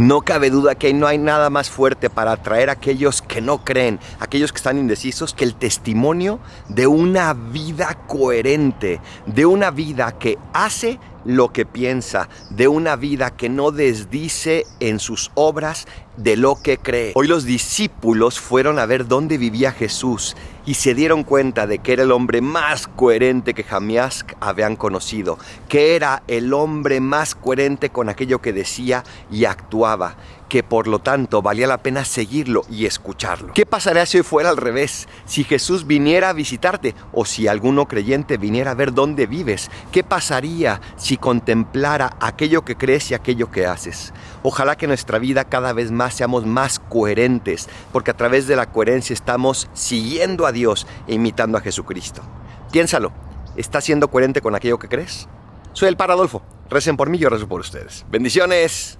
No cabe duda que no hay nada más fuerte para atraer a aquellos que no creen, aquellos que están indecisos, que el testimonio de una vida coherente, de una vida que hace lo que piensa, de una vida que no desdice en sus obras de lo que cree. Hoy los discípulos fueron a ver dónde vivía Jesús y se dieron cuenta de que era el hombre más coherente que jamás habían conocido, que era el hombre más coherente con aquello que decía y actuaba, que por lo tanto valía la pena seguirlo y escucharlo. ¿Qué pasaría si hoy fuera al revés? Si Jesús viniera a visitarte o si alguno creyente viniera a ver dónde vives, ¿qué pasaría si contemplara aquello que crees y aquello que haces? Ojalá que nuestra vida cada vez más seamos más coherentes, porque a través de la coherencia estamos siguiendo a Dios e imitando a Jesucristo. Piénsalo, ¿estás siendo coherente con aquello que crees? Soy el Paradolfo. Recen por mí, yo rezo por ustedes. Bendiciones.